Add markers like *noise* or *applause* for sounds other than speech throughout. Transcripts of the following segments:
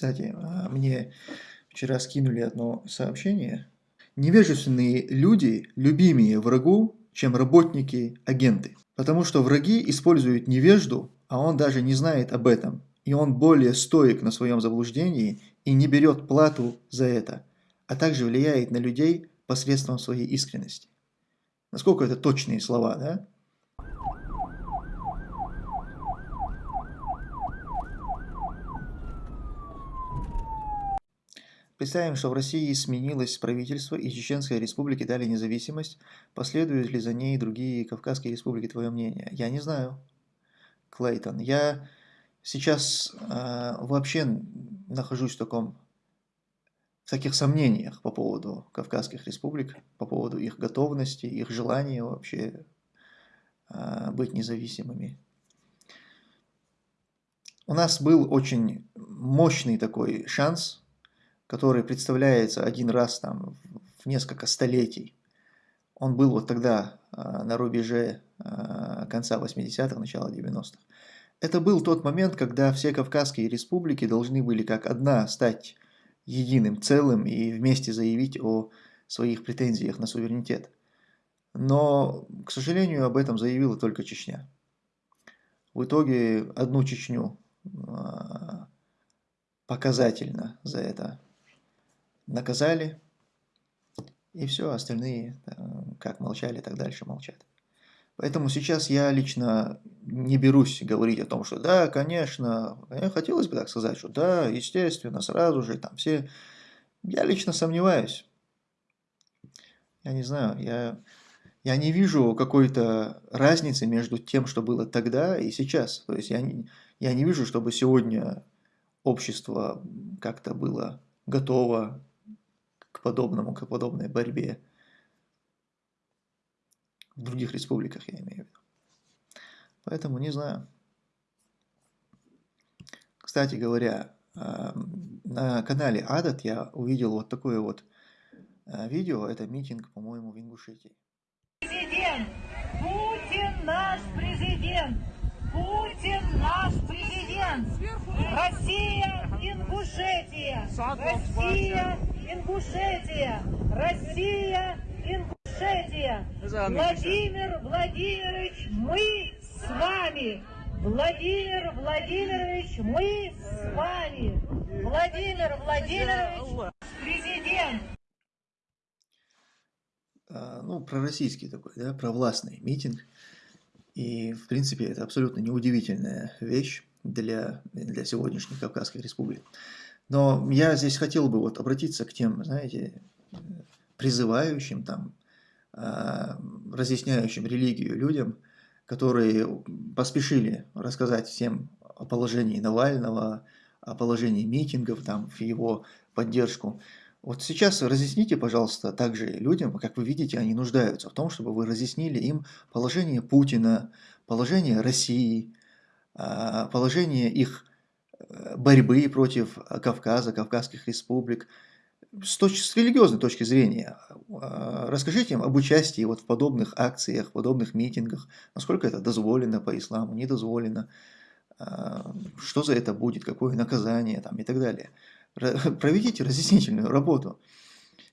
Кстати, а, мне вчера скинули одно сообщение. Невежественные люди любимее врагу, чем работники-агенты. Потому что враги используют невежду, а он даже не знает об этом. И он более стоек на своем заблуждении и не берет плату за это, а также влияет на людей посредством своей искренности. Насколько это точные слова, да? Представим, что в России сменилось правительство и Чеченской республике дали независимость. Последуют ли за ней другие Кавказские республики, твое мнение? Я не знаю, Клейтон. Я сейчас э, вообще нахожусь в таком в таких сомнениях по поводу Кавказских республик, по поводу их готовности, их желания вообще э, быть независимыми. У нас был очень мощный такой шанс который представляется один раз там в несколько столетий. Он был вот тогда а, на рубеже а, конца 80-х, начала 90-х. Это был тот момент, когда все Кавказские республики должны были как одна стать единым целым и вместе заявить о своих претензиях на суверенитет. Но, к сожалению, об этом заявила только Чечня. В итоге одну Чечню а, показательно за это наказали, и все, остальные э, как молчали, так дальше молчат. Поэтому сейчас я лично не берусь говорить о том, что да, конечно, хотелось бы так сказать, что да, естественно, сразу же там все... Я лично сомневаюсь. Я не знаю, я, я не вижу какой-то разницы между тем, что было тогда и сейчас. То есть я не, я не вижу, чтобы сегодня общество как-то было готово к подобному, к подобной борьбе. В других республиках я имею в виду. Поэтому не знаю. Кстати говоря, на канале Адат я увидел вот такое вот э, видео. Это митинг, по-моему, в Ингушетии. Президент! Путин наш президент! Путин наш президент! Россия, Ингушетия! Россия, Ингушетия! Россия, Ингушетия! Владимир Владимирович, мы с вами! Владимир Владимирович, мы с вами! Владимир Владимирович, президент! А, ну, пророссийский такой, да, провластный митинг. И, в принципе, это абсолютно неудивительная вещь для, для сегодняшних Кавказских республик. Но я здесь хотел бы вот обратиться к тем, знаете, призывающим, там, э, разъясняющим религию людям, которые поспешили рассказать всем о положении Навального, о положении митингов, там, в его поддержку. Вот сейчас разъясните, пожалуйста, также людям, как вы видите, они нуждаются в том, чтобы вы разъяснили им положение Путина, положение России, а, положение их борьбы против Кавказа, Кавказских республик, с, точ с религиозной точки зрения. А, расскажите им об участии вот в подобных акциях, в подобных митингах, насколько это дозволено по исламу, не дозволено, а, что за это будет, какое наказание там, и так далее. *laughs* Проведите разъяснительную работу.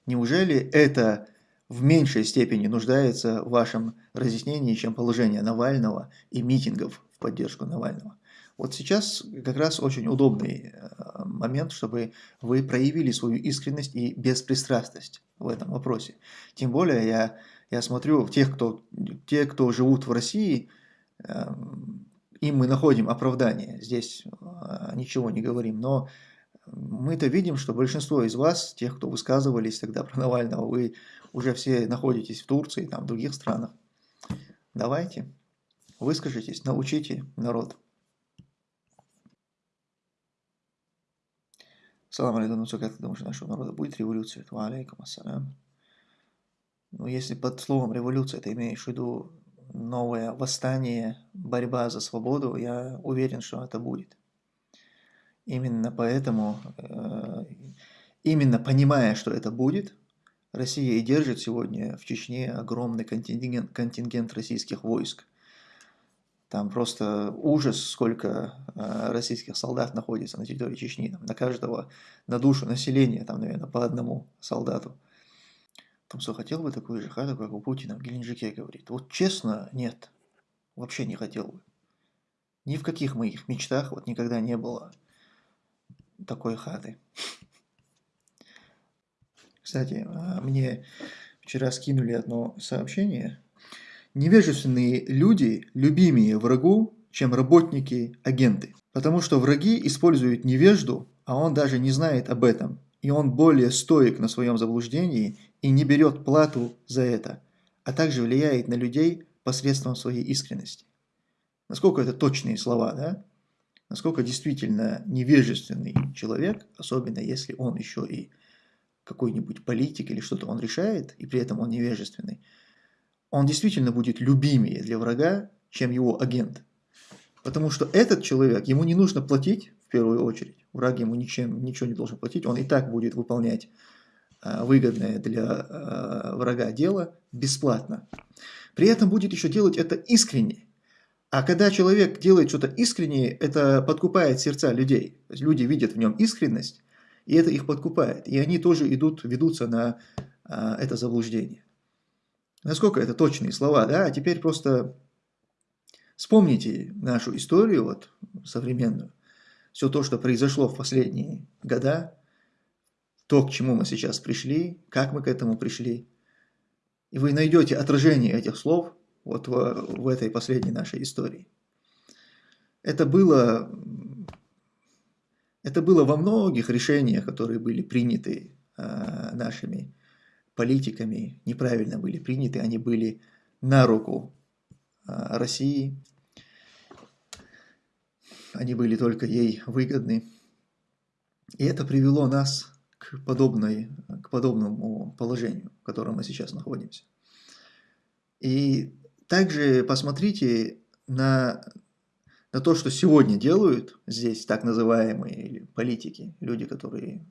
Неужели это в меньшей степени нуждается в вашем разъяснении, чем положение Навального и митингов в поддержку Навального? Вот сейчас как раз очень удобный э, момент, чтобы вы проявили свою искренность и беспристрастность в этом вопросе. Тем более я, я смотрю, тех кто, те, кто живут в России, эм, им мы находим оправдание, здесь э, ничего не говорим, но мы-то видим, что большинство из вас, тех, кто высказывались тогда про Навального, вы уже все находитесь в Турции, там, в других странах. Давайте, выскажитесь, научите народ. Салам алейкум, ну как ты думаешь, нашего народа будет революция? Алейкум ассалям. Ну, если под словом революция ты имеешь в виду новое восстание, борьба за свободу, я уверен, что это будет. Именно поэтому, э, именно понимая, что это будет, Россия и держит сегодня в Чечне огромный контингент, контингент российских войск. Там просто ужас, сколько э, российских солдат находится на территории Чечни. Там, на каждого, на душу населения, там, наверное, по одному солдату. Там что, хотел бы такую же хату, как у Путина в Геленджике говорит? Вот честно, нет. Вообще не хотел бы. Ни в каких моих мечтах вот никогда не было такой хаты. Кстати, а, мне вчера скинули одно сообщение. Невежественные люди любимее врагу, чем работники-агенты. Потому что враги используют невежду, а он даже не знает об этом. И он более стоек на своем заблуждении и не берет плату за это, а также влияет на людей посредством своей искренности. Насколько это точные слова, да? Насколько действительно невежественный человек, особенно если он еще и какой-нибудь политик или что-то он решает, и при этом он невежественный, он действительно будет любимее для врага, чем его агент. Потому что этот человек, ему не нужно платить в первую очередь, враг ему ничем, ничего не должен платить, он и так будет выполнять а, выгодное для а, врага дело бесплатно. При этом будет еще делать это искренне. А когда человек делает что-то искреннее, это подкупает сердца людей. То есть люди видят в нем искренность, и это их подкупает. И они тоже идут, ведутся на а, это заблуждение. Насколько это точные слова, да? А теперь просто вспомните нашу историю, вот, современную. Все то, что произошло в последние года, то, к чему мы сейчас пришли, как мы к этому пришли. И вы найдете отражение этих слов вот в, в этой последней нашей истории. Это было, это было во многих решениях, которые были приняты э, нашими политиками, неправильно были приняты, они были на руку э, России, они были только ей выгодны. И это привело нас к, подобной, к подобному положению, в котором мы сейчас находимся. И также посмотрите на, на то, что сегодня делают здесь так называемые политики, люди, которые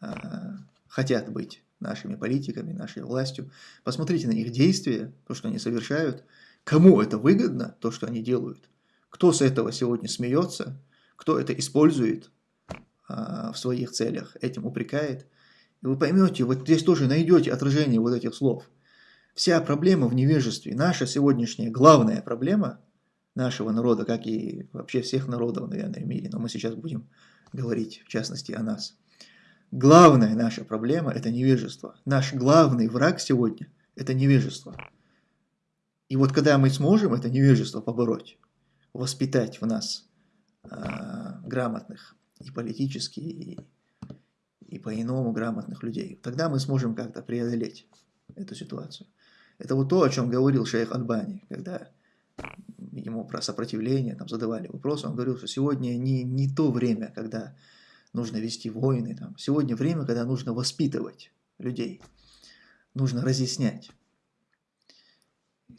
а, хотят быть нашими политиками, нашей властью. Посмотрите на их действия, то, что они совершают. Кому это выгодно, то, что они делают? Кто с этого сегодня смеется? Кто это использует? А, в своих целях, этим упрекает. И вы поймете, вот здесь тоже найдете отражение вот этих слов. Вся проблема в невежестве. Наша сегодняшняя главная проблема нашего народа, как и вообще всех народов, наверное, в мире, но мы сейчас будем говорить в частности о нас. Главная наша проблема – это невежество. Наш главный враг сегодня – это невежество. И вот когда мы сможем это невежество побороть, воспитать в нас э, грамотных, и политически, и, и по-иному грамотных людей. Тогда мы сможем как-то преодолеть эту ситуацию. Это вот то, о чем говорил шейх Альбани, когда ему про сопротивление там, задавали вопросы, он говорил, что сегодня не, не то время, когда нужно вести войны, там. сегодня время, когда нужно воспитывать людей, нужно разъяснять.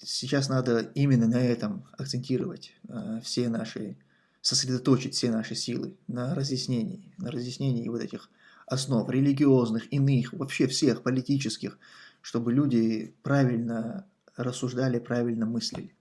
Сейчас надо именно на этом акцентировать э, все наши сосредоточить все наши силы на разъяснении, на разъяснении вот этих основ религиозных, иных, вообще всех политических, чтобы люди правильно рассуждали, правильно мыслили.